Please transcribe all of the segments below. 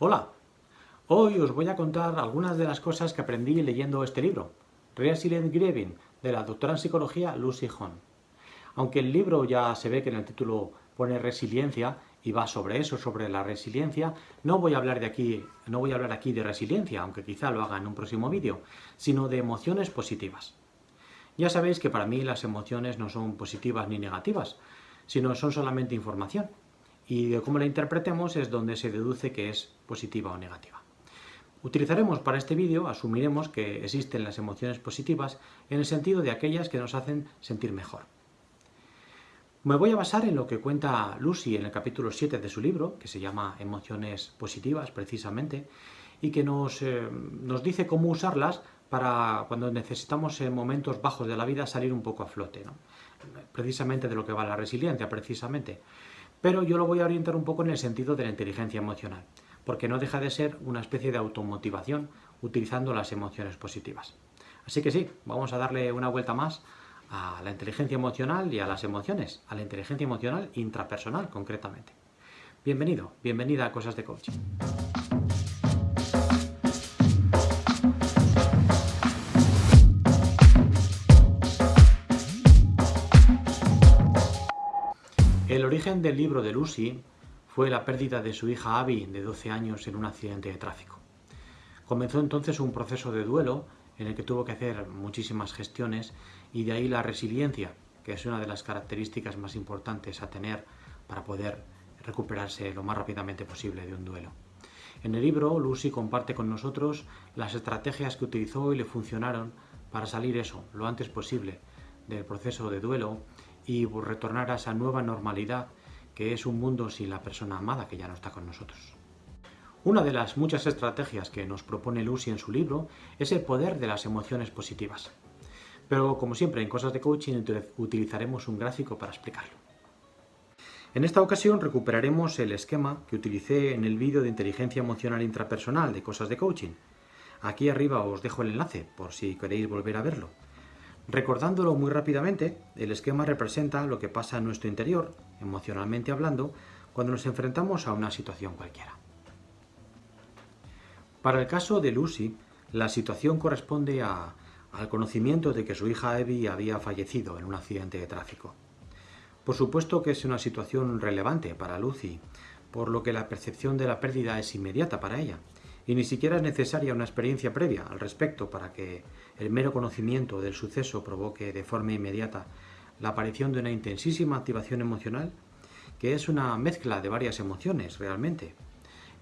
Hola, hoy os voy a contar algunas de las cosas que aprendí leyendo este libro, Resilient Grieving, de la doctora en psicología Lucy Hahn. Aunque el libro ya se ve que en el título pone resiliencia y va sobre eso, sobre la resiliencia, no voy a hablar de aquí, no voy a hablar aquí de resiliencia, aunque quizá lo haga en un próximo vídeo, sino de emociones positivas. Ya sabéis que para mí las emociones no son positivas ni negativas, sino son solamente información. Y de cómo la interpretemos es donde se deduce que es positiva o negativa. Utilizaremos para este vídeo, asumiremos que existen las emociones positivas en el sentido de aquellas que nos hacen sentir mejor. Me voy a basar en lo que cuenta Lucy en el capítulo 7 de su libro, que se llama Emociones positivas precisamente, y que nos, eh, nos dice cómo usarlas para cuando necesitamos en momentos bajos de la vida salir un poco a flote. Precisamente de lo que va la resiliencia, precisamente. Pero yo lo voy a orientar un poco en el sentido de la inteligencia emocional, porque no deja de ser una especie de automotivación utilizando las emociones positivas. Así que sí, vamos a darle una vuelta más a la inteligencia emocional y a las emociones, a la inteligencia emocional intrapersonal concretamente. Bienvenido, bienvenida a Cosas de Coaching. Origen del libro de Lucy fue la pérdida de su hija Abby, de 12 años, en un accidente de tráfico. Comenzó entonces un proceso de duelo en el que tuvo que hacer muchísimas gestiones y de ahí la resiliencia, que es una de las características más importantes a tener para poder recuperarse lo más rápidamente posible de un duelo. En el libro, Lucy comparte con nosotros las estrategias que utilizó y le funcionaron para salir eso, lo antes posible, del proceso de duelo y retornar a esa nueva normalidad que es un mundo sin la persona amada que ya no está con nosotros. Una de las muchas estrategias que nos propone Lucy en su libro es el poder de las emociones positivas. Pero como siempre en Cosas de Coaching utilizaremos un gráfico para explicarlo. En esta ocasión recuperaremos el esquema que utilicé en el vídeo de inteligencia emocional intrapersonal de Cosas de Coaching. Aquí arriba os dejo el enlace por si queréis volver a verlo. Recordándolo muy rápidamente, el esquema representa lo que pasa en nuestro interior, emocionalmente hablando, cuando nos enfrentamos a una situación cualquiera. Para el caso de Lucy, la situación corresponde al conocimiento de que su hija Evie había fallecido en un accidente de tráfico. Por supuesto que es una situación relevante para Lucy, por lo que la percepción de la pérdida es inmediata para ella, y ni siquiera es necesaria una experiencia previa al respecto para que el mero conocimiento del suceso provoque de forma inmediata la aparición de una intensísima activación emocional que es una mezcla de varias emociones realmente,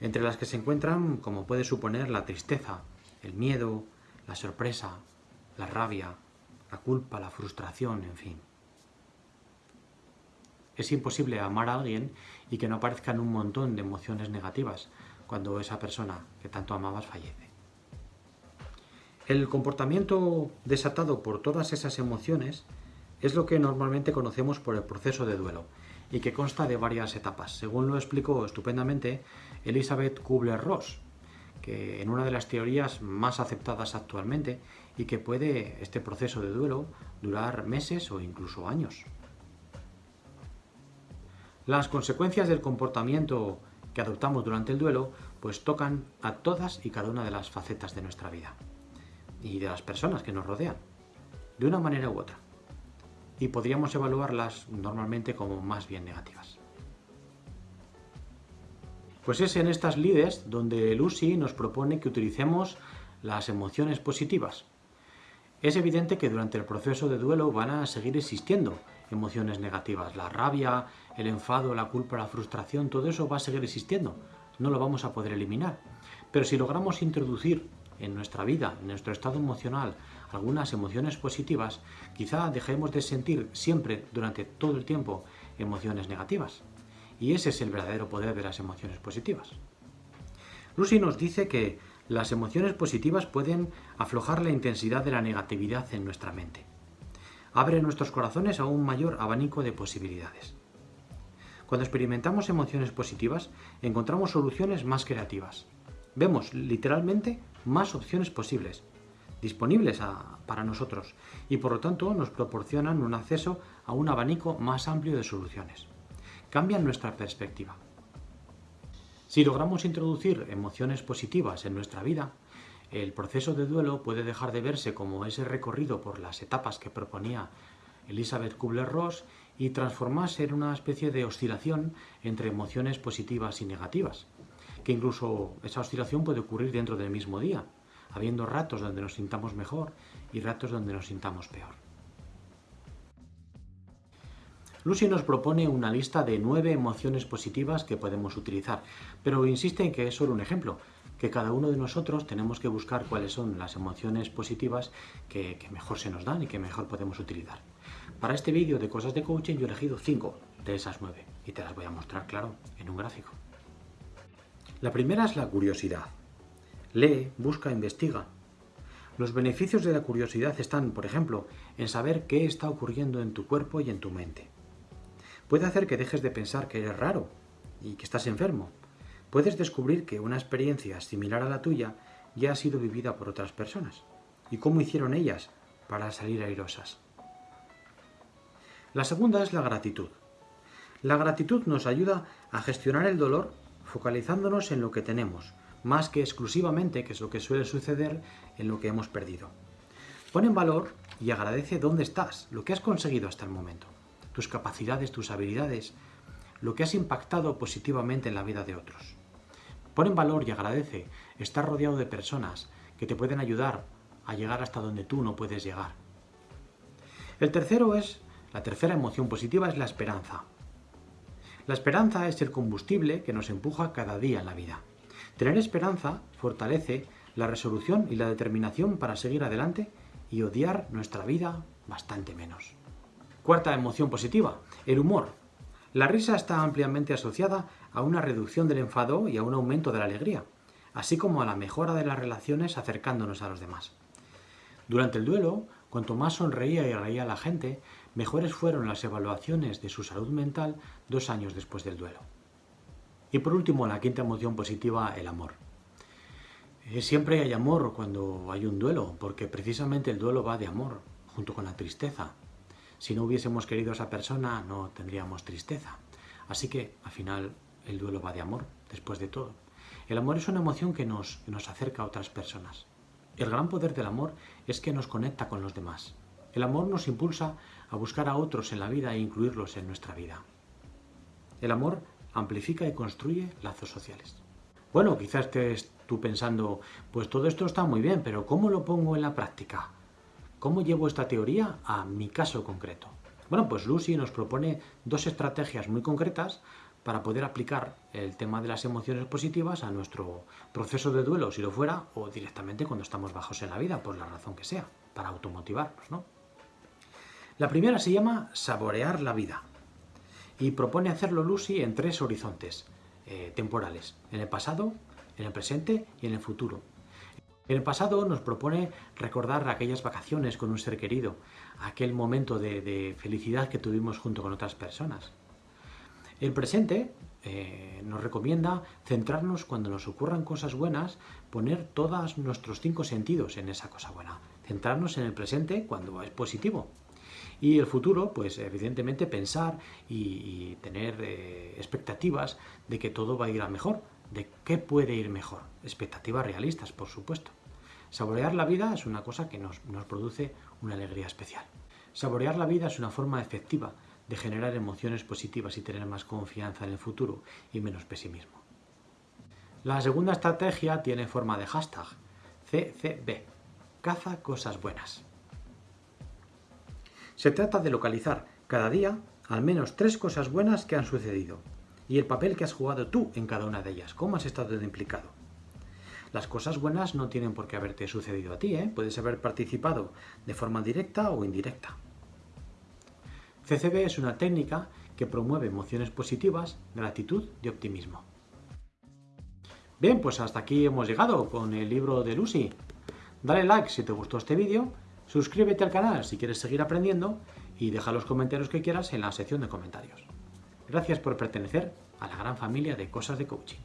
entre las que se encuentran, como puede suponer, la tristeza, el miedo, la sorpresa, la rabia, la culpa, la frustración, en fin. Es imposible amar a alguien y que no aparezcan un montón de emociones negativas, cuando esa persona que tanto amabas fallece. El comportamiento desatado por todas esas emociones es lo que normalmente conocemos por el proceso de duelo y que consta de varias etapas, según lo explicó estupendamente Elizabeth Kubler-Ross, que en una de las teorías más aceptadas actualmente y que puede este proceso de duelo durar meses o incluso años. Las consecuencias del comportamiento que adoptamos durante el duelo, pues tocan a todas y cada una de las facetas de nuestra vida y de las personas que nos rodean, de una manera u otra. Y podríamos evaluarlas normalmente como más bien negativas. Pues es en estas lides donde Lucy nos propone que utilicemos las emociones positivas. Es evidente que durante el proceso de duelo van a seguir existiendo emociones negativas. La rabia, el enfado, la culpa, la frustración, todo eso va a seguir existiendo. No lo vamos a poder eliminar. Pero si logramos introducir en nuestra vida, en nuestro estado emocional, algunas emociones positivas, quizá dejemos de sentir siempre, durante todo el tiempo, emociones negativas. Y ese es el verdadero poder de las emociones positivas. Lucy nos dice que las emociones positivas pueden aflojar la intensidad de la negatividad en nuestra mente abre nuestros corazones a un mayor abanico de posibilidades. Cuando experimentamos emociones positivas, encontramos soluciones más creativas. Vemos literalmente más opciones posibles, disponibles para nosotros, y por lo tanto nos proporcionan un acceso a un abanico más amplio de soluciones. Cambian nuestra perspectiva. Si logramos introducir emociones positivas en nuestra vida, el proceso de duelo puede dejar de verse como ese recorrido por las etapas que proponía Elizabeth Kubler-Ross y transformarse en una especie de oscilación entre emociones positivas y negativas, que incluso esa oscilación puede ocurrir dentro del mismo día, habiendo ratos donde nos sintamos mejor y ratos donde nos sintamos peor. Lucy nos propone una lista de nueve emociones positivas que podemos utilizar, pero insiste en que es solo un ejemplo, que cada uno de nosotros tenemos que buscar cuáles son las emociones positivas que, mejor se nos dan y que mejor podemos utilizar. Para este vídeo de cosas de coaching yo he elegido 5 de esas 9 y te las voy a mostrar, claro, en un gráfico. La primera es la curiosidad. Lee, busca, investiga. Los beneficios de la curiosidad están, por ejemplo, en saber qué está ocurriendo en tu cuerpo y en tu mente. Puede hacer que dejes de pensar que eres raro y que estás enfermo, puedes descubrir que una experiencia similar a la tuya ya ha sido vivida por otras personas. ¿Y cómo hicieron ellas para salir airosas? La segunda es la gratitud. La gratitud nos ayuda a gestionar el dolor focalizándonos en lo que tenemos, más que exclusivamente, que es lo que suele suceder, en lo que hemos perdido. Pon en valor y agradece dónde estás, lo que has conseguido hasta el momento, tus capacidades, tus habilidades, lo que has impactado positivamente en la vida de otros. Pon en valor y agradece estar rodeado de personas que te pueden ayudar a llegar hasta donde tú no puedes llegar. El tercero es, la tercera emoción positiva es la esperanza. La esperanza es el combustible que nos empuja cada día en la vida. Tener esperanza fortalece la resolución y la determinación para seguir adelante y odiar nuestra vida bastante menos. Cuarta emoción positiva, el humor. La risa está ampliamente asociada a una reducción del enfado y a un aumento de la alegría, así como a la mejora de las relaciones acercándonos a los demás. Durante el duelo, cuanto más sonreía y reía la gente, mejores fueron las evaluaciones de su salud mental dos años después del duelo. Y por último, la quinta emoción positiva, el amor. Eh, siempre hay amor cuando hay un duelo, porque precisamente el duelo va de amor, junto con la tristeza, si no hubiésemos querido a esa persona, no tendríamos tristeza. Así que, al final, el duelo va de amor, después de todo. El amor es una emoción que nos, nos acerca a otras personas. El gran poder del amor es que nos conecta con los demás. El amor nos impulsa a buscar a otros en la vida e incluirlos en nuestra vida. El amor amplifica y construye lazos sociales. Bueno, quizás estés tú pensando, pues todo esto está muy bien, pero ¿cómo lo pongo en la práctica? ¿Cómo llevo esta teoría a mi caso concreto? Bueno, pues Lucy nos propone dos estrategias muy concretas para poder aplicar el tema de las emociones positivas a nuestro proceso de duelo, si lo fuera, o directamente cuando estamos bajos en la vida, por la razón que sea, para automotivarnos, ¿no? La primera se llama saborear la vida y propone hacerlo Lucy en tres horizontes eh, temporales, en el pasado, en el presente y en el futuro. En el pasado nos propone recordar aquellas vacaciones con un ser querido, aquel momento de, felicidad que tuvimos junto con otras personas. El presente eh, nos recomienda centrarnos cuando nos ocurran cosas buenas, poner todos nuestros cinco sentidos en esa cosa buena, centrarnos en el presente cuando es positivo. Y el futuro, pues evidentemente pensar y, tener eh, expectativas de que todo va a ir a mejor, de qué puede ir mejor. Expectativas realistas, por supuesto. Saborear la vida es una cosa que nos, nos produce una alegría especial. Saborear la vida es una forma efectiva de generar emociones positivas y tener más confianza en el futuro y menos pesimismo. La segunda estrategia tiene forma de hashtag, CCB, caza cosas buenas. Se trata de localizar cada día al menos tres cosas buenas que han sucedido y el papel que has jugado tú en cada una de ellas, cómo has estado implicado. Las cosas buenas no tienen por qué haberte sucedido a ti, ¿eh? puedes haber participado de forma directa o indirecta. CCB es una técnica que promueve emociones positivas, gratitud y optimismo. Bien, pues hasta aquí hemos llegado con el libro de Lucy. Dale like si te gustó este vídeo, suscríbete al canal si quieres seguir aprendiendo y deja los comentarios que quieras en la sección de comentarios. Gracias por pertenecer a la gran familia de Cosas de Coaching.